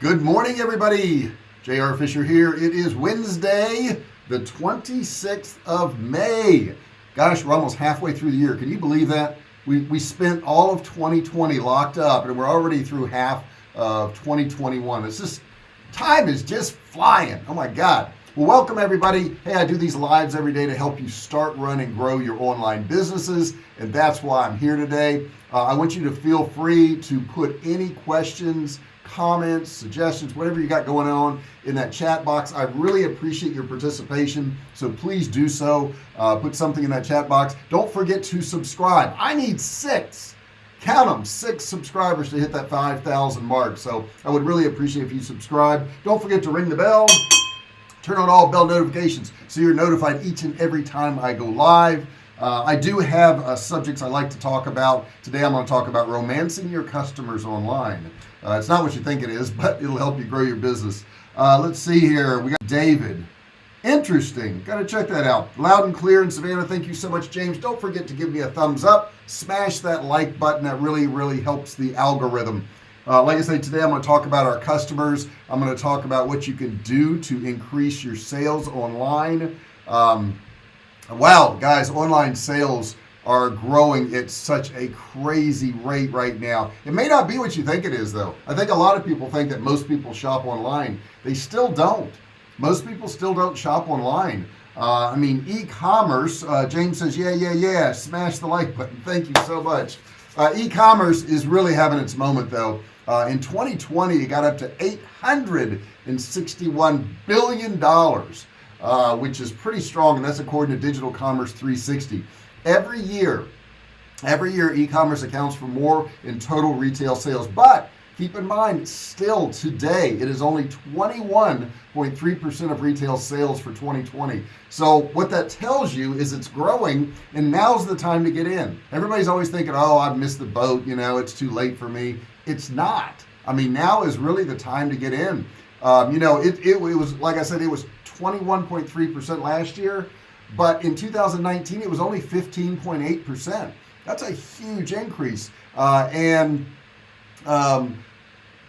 Good morning everybody. JR Fisher here. It is Wednesday the 26th of May. Gosh we're almost halfway through the year. Can you believe that? We, we spent all of 2020 locked up and we're already through half of 2021 it's just time is just flying. Oh my god. Well welcome everybody. Hey I do these lives every day to help you start run and grow your online businesses and that's why I'm here today. Uh, I want you to feel free to put any questions comments suggestions whatever you got going on in that chat box. I really appreciate your participation so please do so. Uh, put something in that chat box. Don't forget to subscribe. I need six count them six subscribers to hit that 5,000 mark so I would really appreciate if you subscribe. Don't forget to ring the bell. Turn on all bell notifications so you're notified each and every time I go live uh, I do have uh, subjects I like to talk about. Today I'm going to talk about romancing your customers online. Uh, it's not what you think it is but it'll help you grow your business. Uh, let's see here. We got David. Interesting. Got to check that out. Loud and clear in Savannah. Thank you so much James. Don't forget to give me a thumbs up. Smash that like button. That really really helps the algorithm. Uh, like I say today I'm going to talk about our customers. I'm going to talk about what you can do to increase your sales online. Um, wow guys online sales are growing at such a crazy rate right now. It may not be what you think it is though. I think a lot of people think that most people shop online. They still don't. Most people still don't shop online. Uh, I mean e-commerce uh, James says yeah yeah yeah smash the like button. Thank you so much. Uh, e-commerce is really having its moment though. Uh, in 2020 it got up to 861 billion dollars uh, which is pretty strong and that's according to digital commerce 360 every year every year e-commerce accounts for more in total retail sales. But keep in mind still today it is only 21.3% of retail sales for 2020 so what that tells you is it's growing and now's the time to get in. Everybody's always thinking oh I've missed the boat you know it's too late for me. It's not. I mean now is really the time to get in. Um, you know it, it, it was like I said it was 21.3% last year but in 2019 it was only 15.8 percent. That's a huge increase. Uh, and um,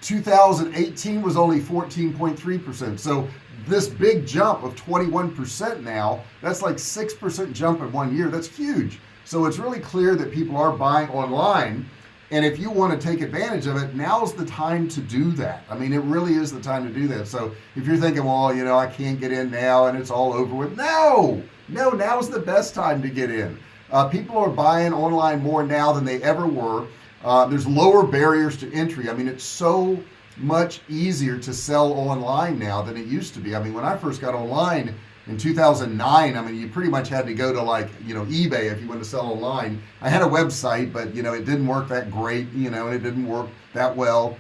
2018 was only 14.3 percent. So this big jump of 21 percent now that's like six percent jump in one year. That's huge. So it's really clear that people are buying online and if you want to take advantage of it now's the time to do that. I mean it really is the time to do that. So if you're thinking well you know I can't get in now and it's all over with no no now's the best time to get in. Uh, people are buying online more now than they ever were. Uh, there's lower barriers to entry. I mean it's so much easier to sell online now than it used to be. I mean when I first got online in 2009 I mean you pretty much had to go to like you know eBay if you want to sell online. I had a website but you know it didn't work that great you know and it didn't work that well.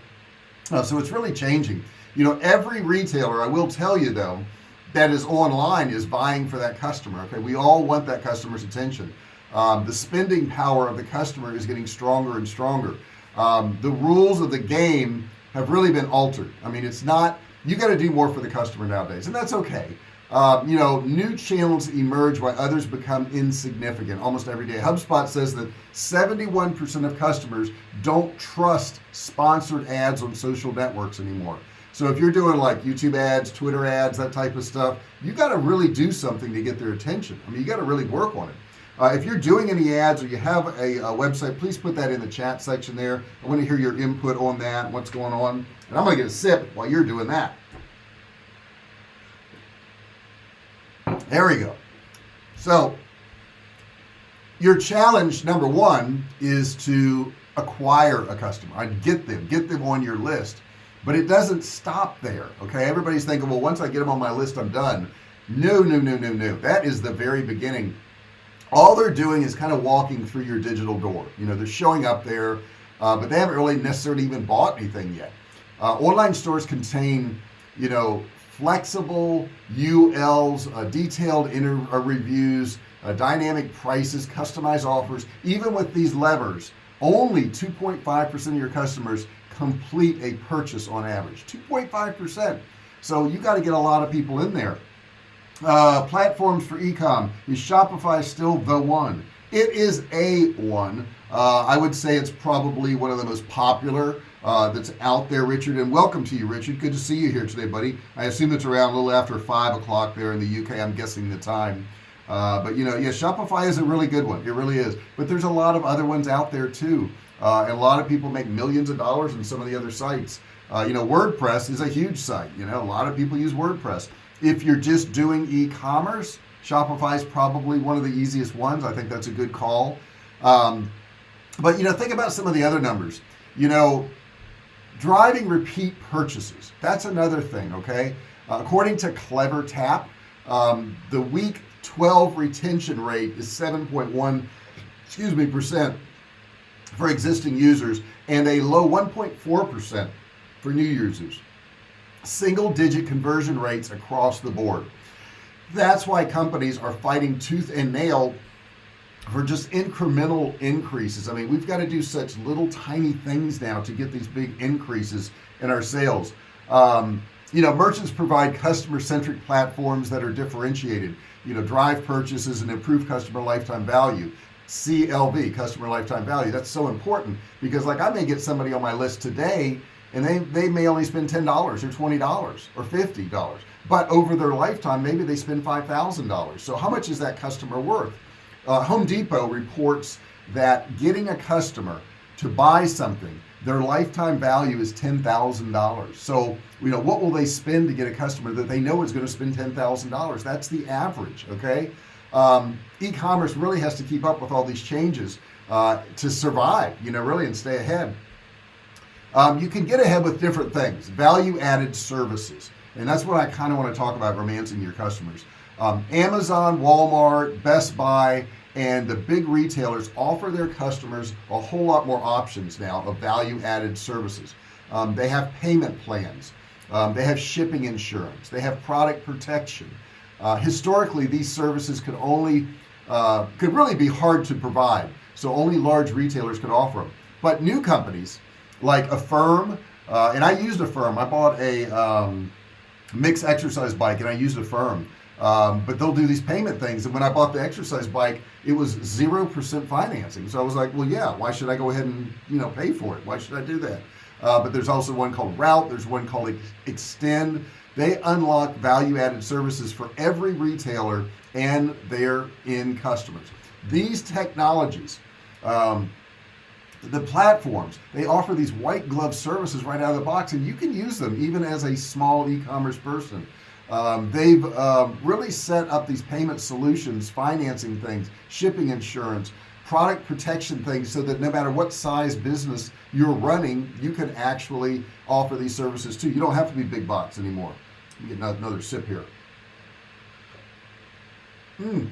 Uh, so it's really changing. You know every retailer I will tell you though that is online is buying for that customer okay? We all want that customer's attention. Um, the spending power of the customer is getting stronger and stronger. Um, the rules of the game have really been altered. I mean it's not you got to do more for the customer nowadays and that's okay uh, you know new channels emerge while others become insignificant. Almost every day. HubSpot says that 71% of customers don't trust sponsored ads on social networks anymore. So if you're doing like YouTube ads Twitter ads that type of stuff you got to really do something to get their attention. I mean you got to really work on it. Uh, if you're doing any ads or you have a, a, website please put that in the chat section there. I want to hear your input on that what's going on. And I'm gonna get a sip while you're doing that there we go. So your challenge number one is to acquire a customer. I'd get them get them on your list but it doesn't stop there okay? Everybody's thinking well once I get them on my list I'm done. No no no no no. That is the very beginning. All they're doing is kind of walking through your digital door. You know they're showing up there uh, but they haven't really necessarily even bought anything yet. Uh, online stores contain you know flexible ULs uh, detailed inter uh, reviews uh, dynamic prices customized offers. Even with these levers only 2.5 percent of your customers complete a purchase on average. 2.5 percent. So you got to get a lot of people in there. Uh, platforms for ecom. Is Shopify still the one? It is a one. Uh, I would say it's probably one of the most popular uh, that's out there Richard and welcome to you Richard. Good to see you here today buddy. I assume it's around a little after five o'clock there in the UK I'm guessing the time. Uh, but you know yeah Shopify is a really good one. It really is. But there's a lot of other ones out there too. Uh, and a lot of people make millions of dollars in some of the other sites. Uh, you know WordPress is a huge site. You know a lot of people use WordPress. If you're just doing e-commerce Shopify is probably one of the easiest ones. I think that's a good call. Um, but you know think about some of the other numbers. You know driving repeat purchases. That's another thing okay? Uh, according to CleverTap um, the week 12 retention rate is 7.1 excuse me percent for existing users and a low 1.4 percent for new users. Single digit conversion rates across the board. That's why companies are fighting tooth and nail for just incremental increases. I mean we've got to do such little tiny things now to get these big increases in our sales. Um, you know merchants provide customer-centric platforms that are differentiated. You know drive purchases and improve customer lifetime value. CLV customer lifetime value. That's so important because like I may get somebody on my list today and they they may only spend $10 or $20 or $50 but over their lifetime maybe they spend $5,000 so how much is that customer worth uh, Home Depot reports that getting a customer to buy something their lifetime value is $10,000 so you know what will they spend to get a customer that they know is going to spend $10,000 that's the average okay? Um, e-commerce really has to keep up with all these changes uh, to survive you know really and stay ahead. Um, you can get ahead with different things value-added services and that's what I kind of want to talk about romancing your customers. Um, Amazon Walmart Best Buy and the big retailers offer their customers a whole lot more options now of value-added services. Um, they have payment plans. Um, they have shipping insurance. They have product protection. Uh, historically these services could only uh, could really be hard to provide so only large retailers could offer them but new companies like Affirm uh, and I used Affirm. I bought a um, mixed exercise bike and I used Affirm um, but they'll do these payment things. And when I bought the exercise bike it was zero percent financing. So I was like well yeah why should I go ahead and you know pay for it? Why should I do that? Uh, but there's also one called route. There's one called extend. They unlock value-added services for every retailer and their end customers. These technologies um, the platforms they offer these white glove services right out of the box and you can use them even as a small e-commerce person um, they've um, really set up these payment solutions financing things shipping insurance product protection things so that no matter what size business you're running you can actually offer these services too. You don't have to be big box anymore. Get another sip here. Mm.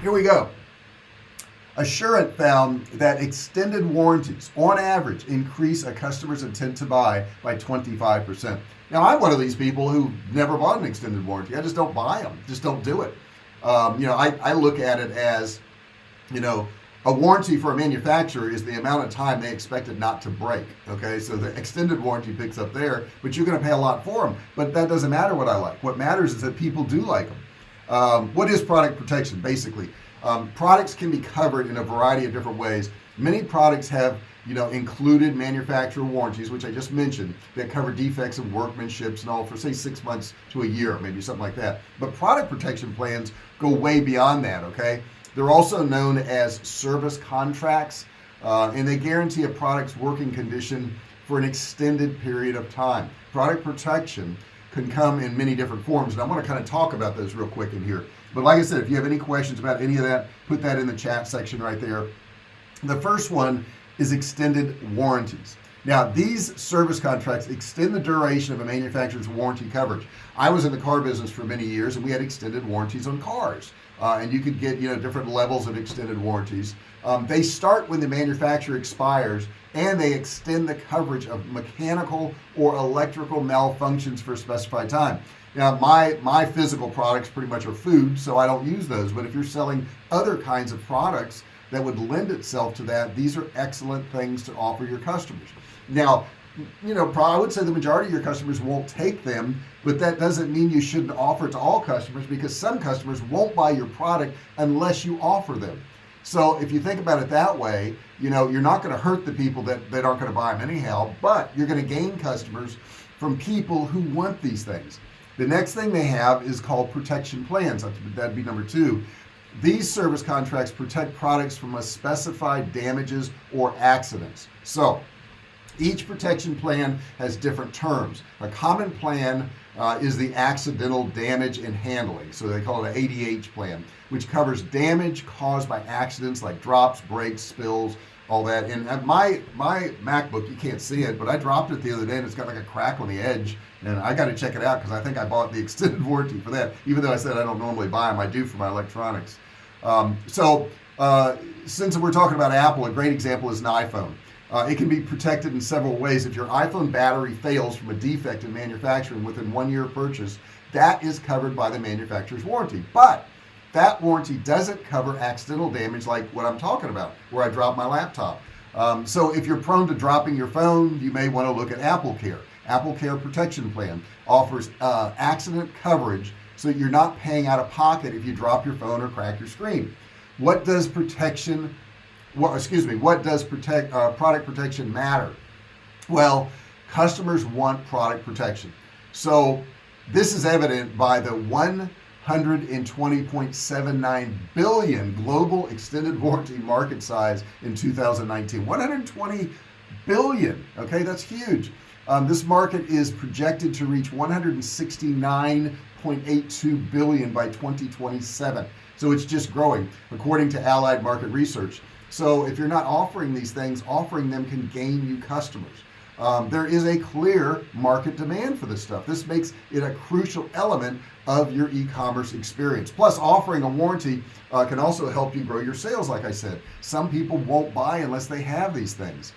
here we go. Assurant found that extended warranties on average increase a customer's intent to buy by 25% now I'm one of these people who never bought an extended warranty. I just don't buy them just don't do it. Um, you know I, I look at it as you know a warranty for a manufacturer is the amount of time they expect it not to break okay? So the extended warranty picks up there but you're going to pay a lot for them but that doesn't matter what I like. What matters is that people do like them um, what is product protection basically? Um, products can be covered in a variety of different ways. Many products have you know included manufacturer warranties which I just mentioned that cover defects and workmanships and all for say six months to a year maybe something like that. But product protection plans go way beyond that okay? They're also known as service contracts uh, and they guarantee a product's working condition for an extended period of time. Product protection can come in many different forms and I want to kind of talk about those real quick in here. But like I said if you have any questions about any of that put that in the chat section right there. The first one is extended warranties. Now these service contracts extend the duration of a manufacturer's warranty coverage. I was in the car business for many years and we had extended warranties on cars. Uh, and you could get you know different levels of extended warranties. Um, they start when the manufacturer expires and they extend the coverage of mechanical or electrical malfunctions for a specified time. Now my my physical products pretty much are food so I don't use those. But if you're selling other kinds of products that would lend itself to that. These are excellent things to offer your customers. Now you know probably I would say the majority of your customers won't take them but that doesn't mean you shouldn't offer it to all customers because some customers won't buy your product unless you offer them. So if you think about it that way you know you're not going to hurt the people that, that aren't going to buy them anyhow but you're going to gain customers from people who want these things. The next thing they have is called protection plans. That'd be number two these service contracts protect products from a specified damages or accidents. So each protection plan has different terms. A common plan uh, is the accidental damage and handling. So they call it an ADH plan which covers damage caused by accidents like drops breaks spills all that. And my my MacBook you can't see it but I dropped it the other day and it's got like a crack on the edge. And I got to check it out because I think I bought the extended warranty for that even though I said I don't normally buy them I do for my electronics. Um, so uh, since we're talking about Apple a great example is an iPhone. Uh, it can be protected in several ways. If your iPhone battery fails from a defect in manufacturing within one year of purchase that is covered by the manufacturer's warranty. But that warranty doesn't cover accidental damage like what I'm talking about where I dropped my laptop. Um, so if you're prone to dropping your phone you may want to look at AppleCare. Apple Care Protection Plan offers uh, accident coverage so you're not paying out of pocket if you drop your phone or crack your screen. What does protection what excuse me what does protect uh, product protection matter? Well customers want product protection. So this is evident by the 120.79 billion global extended warranty market size in 2019 120 billion okay? That's huge. Um, this market is projected to reach 169.82 billion by 2027 so it's just growing according to allied market research. So if you're not offering these things offering them can gain you customers um, there is a clear market demand for this stuff. This makes it a crucial element of your e-commerce experience. Plus offering a warranty uh, can also help you grow your sales like I said. Some people won't buy unless they have these things.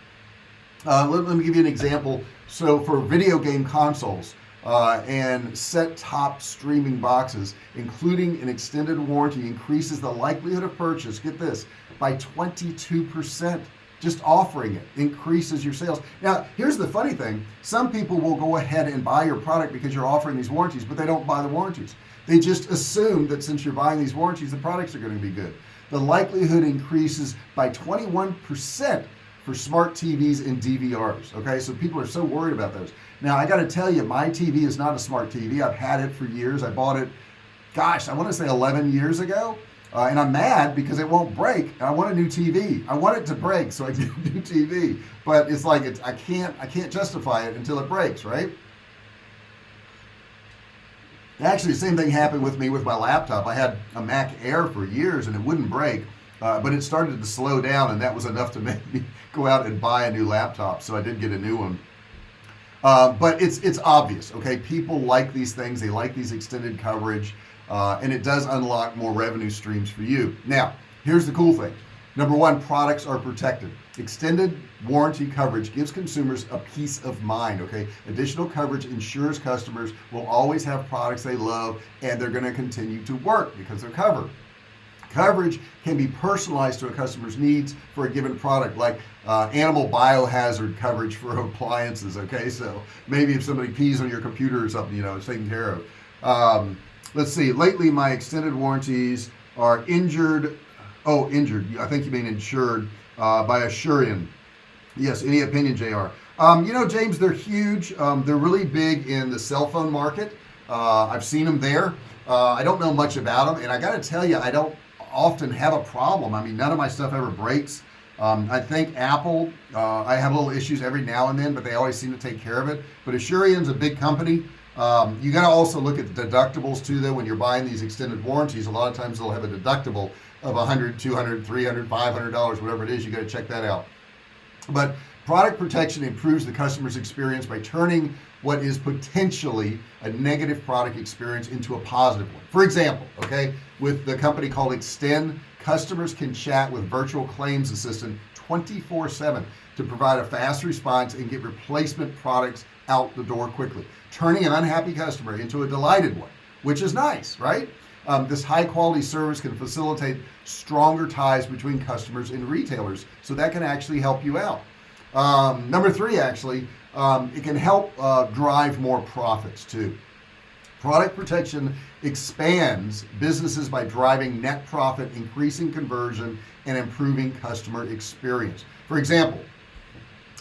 Uh, let, let, me give you an example. So for video game consoles uh, and set-top streaming boxes including an extended warranty increases the likelihood of purchase get this by 22% just offering it increases your sales. Now here's the funny thing. Some people will go ahead and buy your product because you're offering these warranties but they don't buy the warranties. They just assume that since you're buying these warranties the products are going to be good. The likelihood increases by 21% for smart TVs and DVRs okay? So people are so worried about those. Now I got to tell you my TV is not a smart TV I've had it for years. I bought it gosh I want to say 11 years ago uh, and I'm mad because it won't break I want a new TV I want it to break so I get a new TV but it's like it's I can't I can't justify it until it breaks right? Actually the same thing happened with me with my laptop. I had a Mac Air for years and it wouldn't break uh, but it started to slow down and that was enough to make me go out and buy a new laptop so I did get a new one. Uh, but it's it's obvious okay? People like these things. They like these extended coverage uh, and it does unlock more revenue streams for you. Now here's the cool thing. Number one products are protected. Extended warranty coverage gives consumers a peace of mind okay? Additional coverage ensures customers will always have products they love and they're going to continue to work because they're covered. Coverage can be personalized to a customer's needs for a given product like uh, animal biohazard coverage for appliances okay? So maybe if somebody pees on your computer or something you know it's taken care of. Um, let's see lately my extended warranties are injured oh injured I think you mean insured uh, by Asurion yes any opinion JR um, you know James they're huge. Um, they're really big in the cell phone market. Uh, I've seen them there. Uh, I don't know much about them and I gotta tell you I don't often have a problem. I mean none of my stuff ever breaks. Um, I think Apple uh, I have little issues every now and then but they always seem to take care of it. But Asurion's a big company um, you got to also look at the deductibles too though when you're buying these extended warranties a lot of times they'll have a deductible of 100 200 300 500 dollars whatever it is you got to check that out. But product protection improves the customer's experience by turning what is potentially a negative product experience into a positive one. For example okay with the company called extend customers can chat with virtual claims assistant 24 7 to provide a fast response and get replacement products out the door quickly. Turning an unhappy customer into a delighted one which is nice right? Um, this high quality service can facilitate stronger ties between customers and retailers so that can actually help you out. Um, number three actually um, it can help uh, drive more profits too. Product protection expands businesses by driving net profit, increasing conversion, and improving customer experience. For example,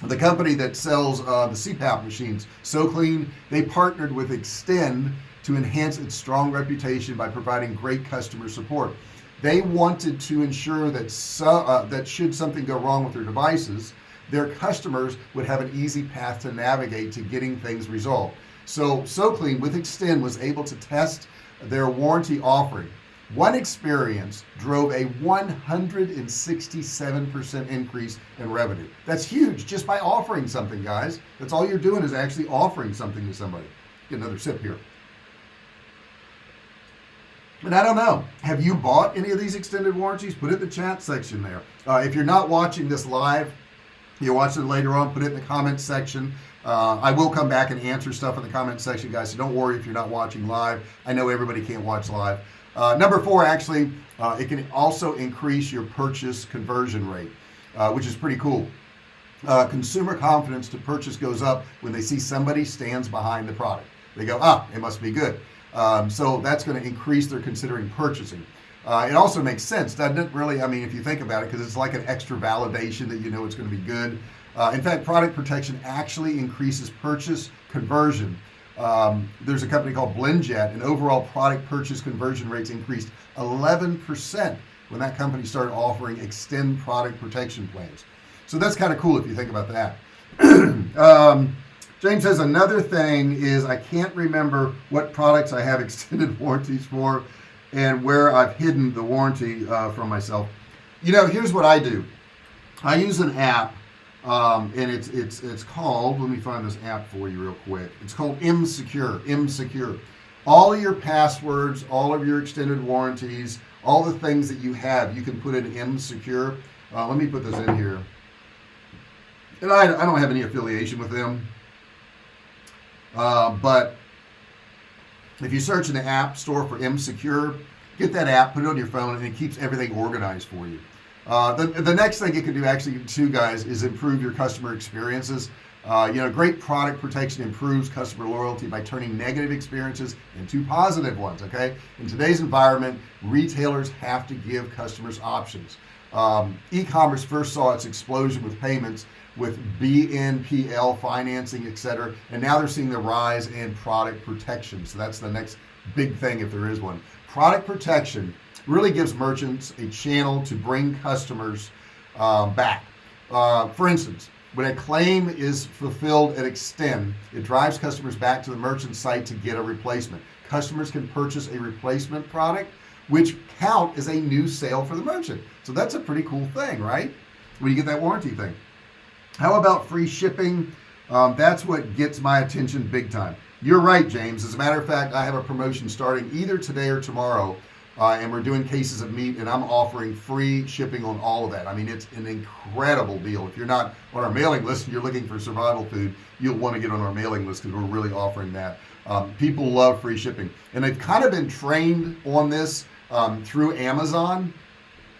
the company that sells uh, the CPAP machines, SoClean, they partnered with Extend to enhance its strong reputation by providing great customer support. They wanted to ensure that so, uh, that should something go wrong with their devices, their customers would have an easy path to navigate to getting things resolved. So SoClean with Extend was able to test their warranty offering. One experience drove a 167% increase in revenue. That's huge just by offering something guys. That's all you're doing is actually offering something to somebody. Get another sip here. And I don't know, have you bought any of these extended warranties? Put it in the chat section there. Uh, if you're not watching this live, you're watching it later on, put it in the comments section. Uh, I will come back and answer stuff in the comment section guys so don't worry if you're not watching live I know everybody can't watch live uh, number four actually uh, it can also increase your purchase conversion rate uh, which is pretty cool. Uh, consumer confidence to purchase goes up when they see somebody stands behind the product. They go ah it must be good. Um, so that's going to increase their considering purchasing. Uh, it also makes sense doesn't it really? I mean if you think about it because it's like an extra validation that you know it's going to be good. Uh, in fact product protection actually increases purchase conversion um, there's a company called BlendJet and overall product purchase conversion rates increased 11% when that company started offering extend product protection plans. So that's kind of cool if you think about that. Um, James says another thing is I can't remember what products I have extended warranties for and where I've hidden the warranty uh, from myself. You know here's what I do. I use an app um, and it's it's it's called let me find this app for you real quick. It's called mSecure M secure. All of your passwords all of your extended warranties all the things that you have you can put in mSecure uh, let me put this in here. And I, I don't have any affiliation with them. Uh, but if you search in the app store for mSecure get that app put it on your phone and it keeps everything organized for you uh, the, the next thing you can do actually too guys is improve your customer experiences. Uh, you know great product protection improves customer loyalty by turning negative experiences into positive ones okay? In today's environment retailers have to give customers options. Um, e-commerce first saw its explosion with payments with BNPL financing etc and now they're seeing the rise in product protection. So that's the next big thing if there is one. Product protection really gives merchants a channel to bring customers uh, back. Uh, for instance when a claim is fulfilled at extend it drives customers back to the merchant site to get a replacement. Customers can purchase a replacement product which count as a new sale for the merchant. So that's a pretty cool thing right? When you get that warranty thing. How about free shipping? Um, that's what gets my attention big time. You're right James. As a matter of fact I have a promotion starting either today or tomorrow uh, and we're doing cases of meat and I'm offering free shipping on all of that. I mean it's an incredible deal. If you're not on our mailing list and you're looking for survival food you'll want to get on our mailing list because we're really offering that. Um, people love free shipping. And they've kind of been trained on this um, through Amazon.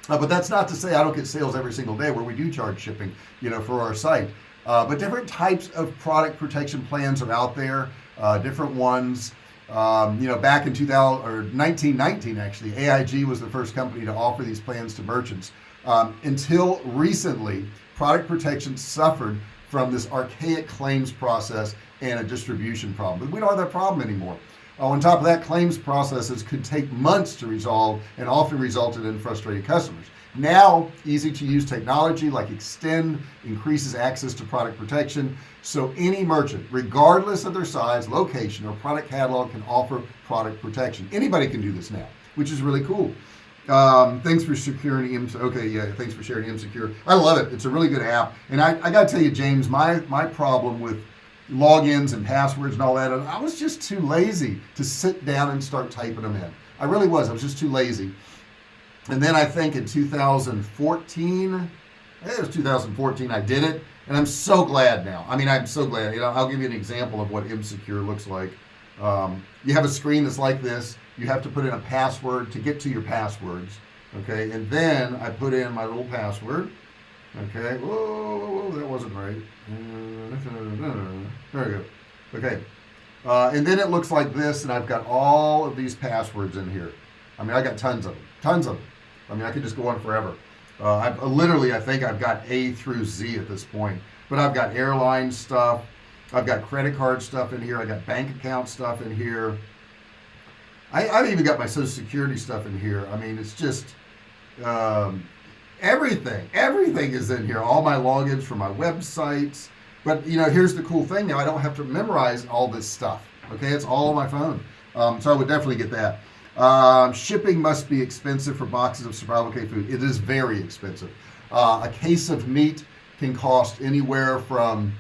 Uh, but that's not to say I don't get sales every single day where we do charge shipping you know for our site. Uh, but different types of product protection plans are out there uh, different ones um, you know back in 2000 or 1919 actually AIG was the first company to offer these plans to merchants um, until recently product protection suffered from this archaic claims process and a distribution problem. But we don't have that problem anymore. Uh, on top of that claims processes could take months to resolve and often resulted in frustrated customers now easy to use technology like extend increases access to product protection. So any merchant regardless of their size location or product catalog can offer product protection. Anybody can do this now which is really cool. Um, thanks for securing M okay yeah thanks for sharing mSecure I love it. It's a really good app. And I, I gotta tell you James my my problem with logins and passwords and all that I was just too lazy to sit down and start typing them in. I really was. I was just too lazy and then I think in 2014 I think it was 2014 I did it and I'm so glad now. I mean I'm so glad you know I'll give you an example of what mSecure looks like. Um, you have a screen that's like this you have to put in a password to get to your passwords okay? And then I put in my little password okay? Whoa, whoa, whoa that wasn't right. Uh, there we go. Okay. Uh, and then it looks like this and I've got all of these passwords in here. I mean I got tons of them tons of them I mean I could just go on forever. Uh, I've uh, literally I think I've got A through Z at this point. But I've got airline stuff. I've got credit card stuff in here. I got bank account stuff in here. I, I've even got my social security stuff in here. I mean it's just um, everything everything is in here. All my logins for my websites. But you know here's the cool thing. Now I don't have to memorize all this stuff okay? It's all on my phone. Um, so I would definitely get that um, shipping must be expensive for boxes of survival K food. It is very expensive. Uh, a case of meat can cost anywhere from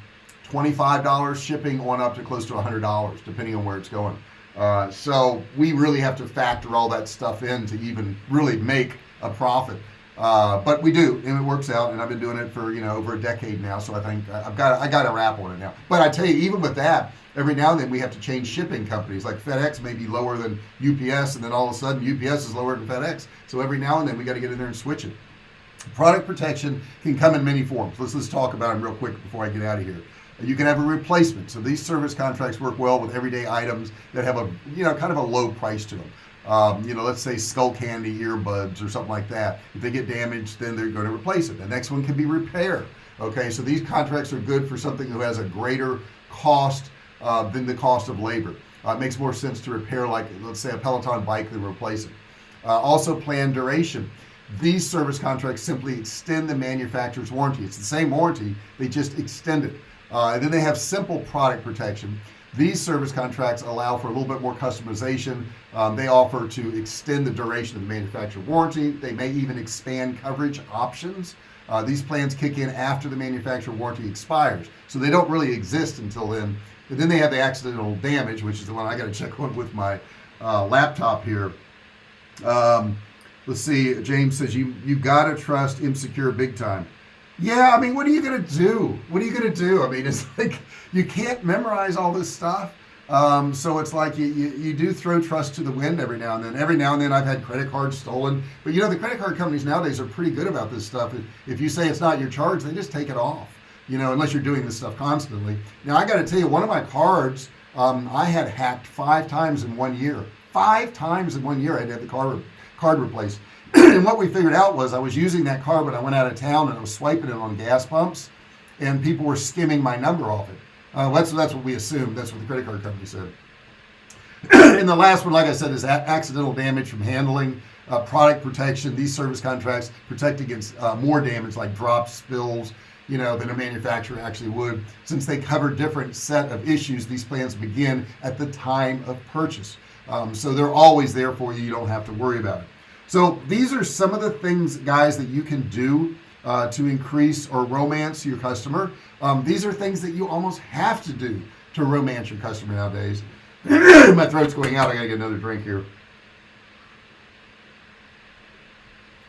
$25 shipping on up to close to $100 depending on where it's going. Uh, so we really have to factor all that stuff in to even really make a profit uh, but we do and it works out and I've been doing it for you know over a decade now so I think I've got I got a wrap on it now. But I tell you even with that every now and then we have to change shipping companies like FedEx may be lower than UPS and then all of a sudden UPS is lower than FedEx. So every now and then we got to get in there and switch it. Product protection can come in many forms. Let's let's talk about them real quick before I get out of here. You can have a replacement. So these service contracts work well with everyday items that have a you know kind of a low price to them um, you know let's say Skullcandy earbuds or something like that. If they get damaged then they're going to replace it. The next one can be repair okay? So these contracts are good for something who has a greater cost uh, than the cost of labor. Uh, it makes more sense to repair like let's say a Peloton bike than replace it. Uh, also plan duration. These service contracts simply extend the manufacturer's warranty. It's the same warranty they just extend it. Uh, and then they have simple product protection these service contracts allow for a little bit more customization. Um, they offer to extend the duration of the manufacturer warranty. They may even expand coverage options. Uh, these plans kick in after the manufacturer warranty expires. So they don't really exist until then. And then they have the accidental damage which is the one I got to check on with my uh, laptop here. Um, let's see. James says you you gotta trust mSecure big time yeah I mean what are you gonna do? What are you gonna do? I mean it's like you can't memorize all this stuff. Um, so it's like you, you, you do throw trust to the wind every now and then. Every now and then I've had credit cards stolen. But you know the credit card companies nowadays are pretty good about this stuff. If you say it's not your charge they just take it off you know unless you're doing this stuff constantly. Now I got to tell you one of my cards um, I had hacked five times in one year. Five times in one year I had the card card replaced and what we figured out was I was using that card when I went out of town and I was swiping it on gas pumps and people were skimming my number off it. Uh, that's that's what we assumed. That's what the credit card company said. And the last one like I said is accidental damage from handling uh, product protection. These service contracts protect against uh, more damage like drops spills you know than a manufacturer actually would. Since they cover different set of issues these plans begin at the time of purchase. Um, so they're always there for you. You don't have to worry about it so these are some of the things guys that you can do uh, to increase or romance your customer. Um, these are things that you almost have to do to romance your customer nowadays. My throat's going out. I gotta get another drink here.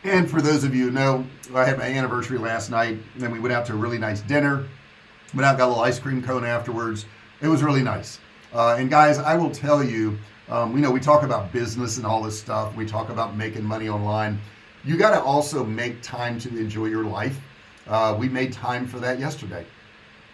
And for those of you who know I had my anniversary last night and we went out to a really nice dinner. Went out got a little ice cream cone afterwards. It was really nice. Uh, and guys I will tell you um, we know we talk about business and all this stuff. We talk about making money online. You got to also make time to enjoy your life. Uh, we made time for that yesterday.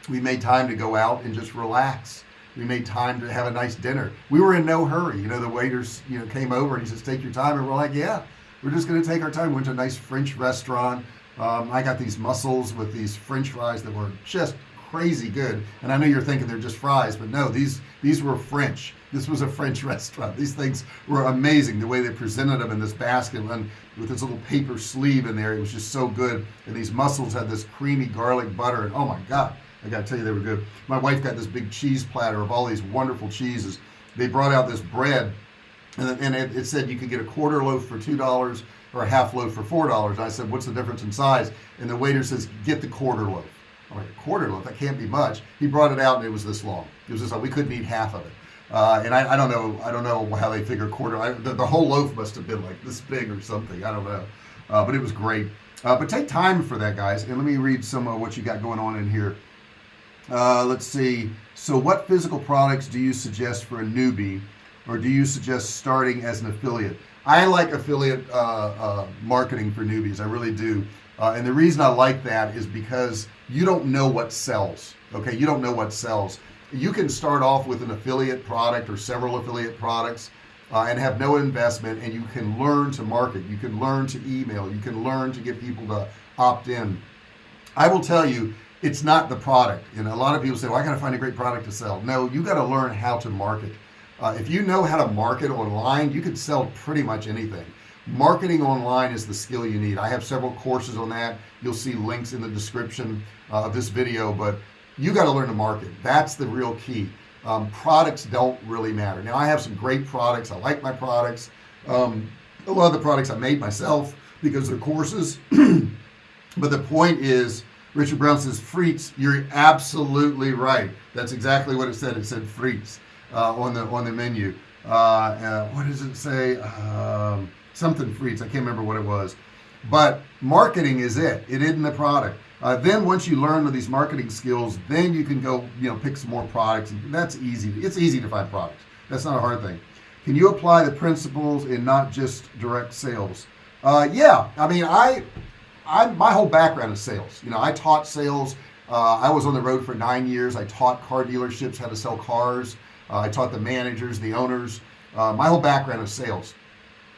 We made time to go out and just relax. We made time to have a nice dinner. We were in no hurry. You know the waiters you know came over and he says take your time. And we're like yeah we're just gonna take our time. We went to a nice French restaurant. Um, I got these mussels with these French fries that were just crazy good. And I know you're thinking they're just fries but no these these were French this was a French restaurant. These things were amazing the way they presented them in this basket and with this little paper sleeve in there. It was just so good. And these mussels had this creamy garlic butter. And oh my god I gotta tell you they were good. My wife got this big cheese platter of all these wonderful cheeses. They brought out this bread and, and it, it said you could get a quarter loaf for two dollars or a half loaf for four dollars. I said what's the difference in size? And the waiter says get the quarter loaf. I'm like a quarter loaf? That can't be much. He brought it out and it was this long. It was just like we couldn't eat half of it uh, and I, I, don't know I don't know how they figure quarter I, the, the, whole loaf must have been like this big or something I don't know. Uh, but it was great. Uh, but take time for that guys and let me read some of what you got going on in here. Uh, let's see. So what physical products do you suggest for a newbie or do you suggest starting as an affiliate? I like affiliate uh, uh, marketing for newbies I really do. Uh, and the reason I like that is because you don't know what sells okay? You don't know what sells you can start off with an affiliate product or several affiliate products uh, and have no investment and you can learn to market. You can learn to email. You can learn to get people to opt in. I will tell you it's not the product. And a lot of people say well I gotta find a great product to sell. No you got to learn how to market. Uh, if you know how to market online you can sell pretty much anything. Marketing online is the skill you need. I have several courses on that. You'll see links in the description uh, of this video but you got to learn to market. That's the real key. Um, products don't really matter. Now I have some great products. I like my products. Um, a lot of the products I made myself because they're courses. But the point is Richard Brown says frites you're absolutely right. That's exactly what it said. It said frites uh, on the on the menu. Uh, uh, what does it say? Um, something frites I can't remember what it was. But marketing is it. It isn't the product uh, then once you learn these marketing skills then you can go you know pick some more products. And that's easy. It's easy to find products. That's not a hard thing. Can you apply the principles in not just direct sales? Uh, yeah. I mean I I my whole background is sales. You know I taught sales. Uh, I was on the road for nine years. I taught car dealerships how to sell cars. Uh, I taught the managers the owners. Uh, my whole background is sales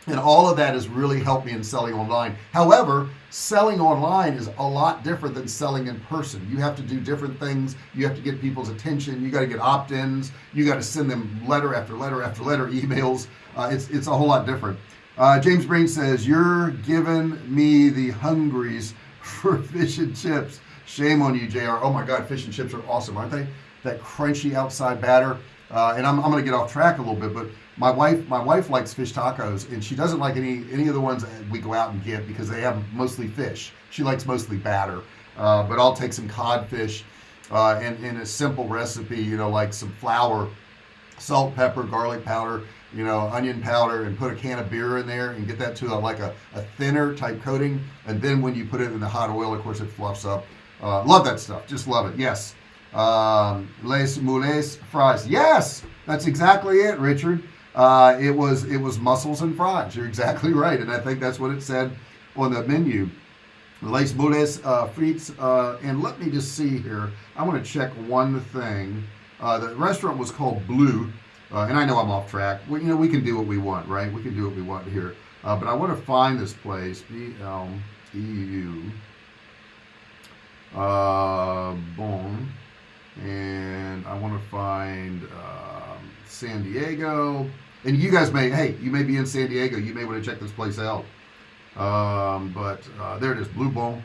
and all of that has really helped me in selling online. However selling online is a lot different than selling in person. You have to do different things. You have to get people's attention. You got to get opt-ins. You got to send them letter after letter after letter emails. Uh, it's it's a whole lot different. Uh, James Breen says you're giving me the hungries for fish and chips. Shame on you JR oh my god fish and chips are awesome aren't they? That crunchy outside batter. Uh, and I'm, I'm gonna get off track a little bit but my wife my wife likes fish tacos and she doesn't like any any of the ones that we go out and get because they have mostly fish. She likes mostly batter uh, but I'll take some codfish uh, and in a simple recipe you know like some flour salt pepper garlic powder you know onion powder and put a can of beer in there and get that to a, like a, a thinner type coating. And then when you put it in the hot oil of course it fluffs up. Uh, love that stuff. Just love it. Yes. Um, les moules fries. Yes. That's exactly it Richard uh, it was it was mussels and fries. You're exactly right. And I think that's what it said on the menu. Les Moules uh, frites uh, and let me just see here. I want to check one thing. Uh, the restaurant was called Bleu uh, and I know I'm off track. Well, you know we can do what we want right? We can do what we want here. Uh, but I want to find this place B-L-E-U uh, Bon and I want to find um, San Diego and you guys may hey you may be in San Diego. You may want to check this place out. Um, but uh, there it is Blue Bone.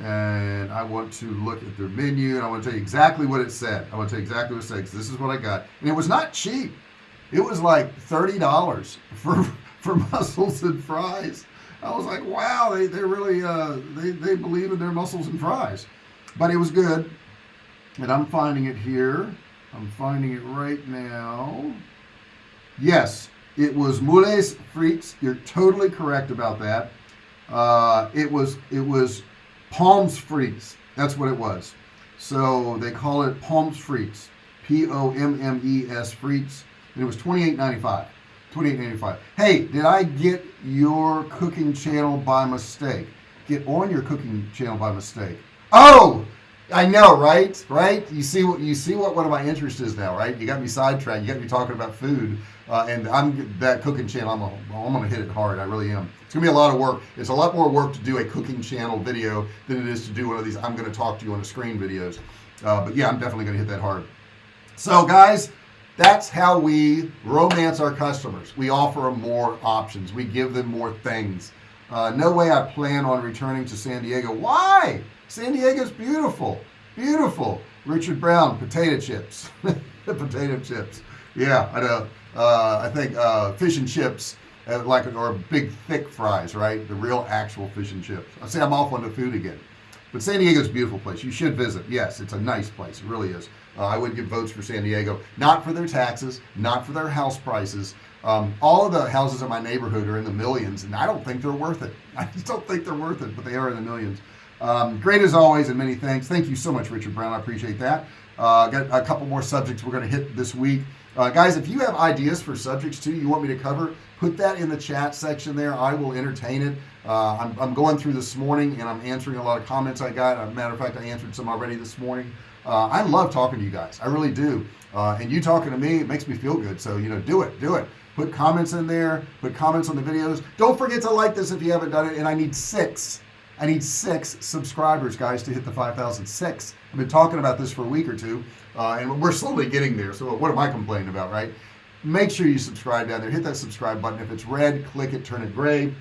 And I want to look at their menu and I want to tell you exactly what it said. I want to tell you exactly what it said this is what I got. And it was not cheap. It was like $30 for for mussels and fries. I was like wow they, they really uh, they, they believe in their mussels and fries. But it was good. And I'm finding it here. I'm finding it right now yes it was Moules Frites you're totally correct about that. Uh, it was it was Pommes Frites that's what it was. So they call it Pommes Frites P-O-M-M-E-S Frites and it was 28.95 28.95 hey did I get your cooking channel by mistake? Get on your cooking channel by mistake. Oh I know right? Right? You see what you see what one of my interests is now right? You got me sidetracked. You got me talking about food uh, and I'm that cooking channel I'm, a, I'm gonna hit it hard I really am. It's gonna be a lot of work. It's a lot more work to do a cooking channel video than it is to do one of these I'm gonna talk to you on the screen videos. Uh, but yeah I'm definitely gonna hit that hard. So guys that's how we romance our customers. We offer them more options. We give them more things uh, no way I plan on returning to San Diego. Why? San Diego's beautiful beautiful. Richard Brown potato chips. Potato chips. Yeah I know. Uh, I think uh, fish and chips uh, like or big thick fries right? The real actual fish and chips. I say I'm off on the food again. But San Diego's a beautiful place. You should visit. Yes it's a nice place. It really is. Uh, I would give votes for San Diego. Not for their taxes not for their house prices um, all of the houses in my neighborhood are in the millions and I don't think they're worth it. I just don't think they're worth it but they are in the millions. Um, great as always and many thanks. Thank you so much Richard Brown. I appreciate that. Uh, got a couple more subjects we're going to hit this week. Uh, guys if you have ideas for subjects too you want me to cover put that in the chat section there. I will entertain it. Uh, I'm, I'm, going through this morning and I'm answering a lot of comments I got. As a matter of fact I answered some already this morning. Uh, I love talking to you guys. I really do. Uh, and you talking to me it makes me feel good. So you know do it. Do it put comments in there put comments on the videos. Don't forget to like this if you haven't done it and I need six I need six subscribers guys to hit the 5,006 I've been talking about this for a week or two uh, and we're slowly getting there so what am I complaining about right? Make sure you subscribe down there hit that subscribe button. If it's red click it turn it gray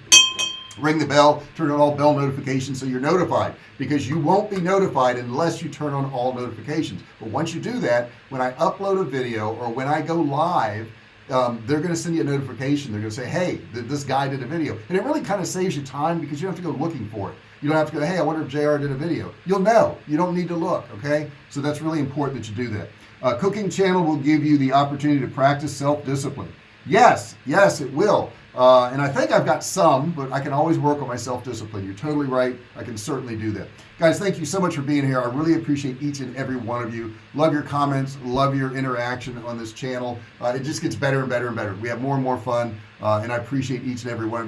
ring the bell turn on all bell notifications so you're notified because you won't be notified unless you turn on all notifications. But once you do that when I upload a video or when I go live um, they're going to send you a notification. They're going to say hey th this guy did a video. And it really kind of saves you time because you don't have to go looking for it. You don't have to go hey I wonder if JR did a video. You'll know. You don't need to look okay? So that's really important that you do that. Uh, cooking channel will give you the opportunity to practice self-discipline. Yes yes it will uh, and I think I've got some but I can always work on my self-discipline. You're totally right. I can certainly do that. Guys thank you so much for being here. I really appreciate each and every one of you. Love your comments. Love your interaction on this channel. Uh, it just gets better and better and better. We have more and more fun uh, and I appreciate each and every one of you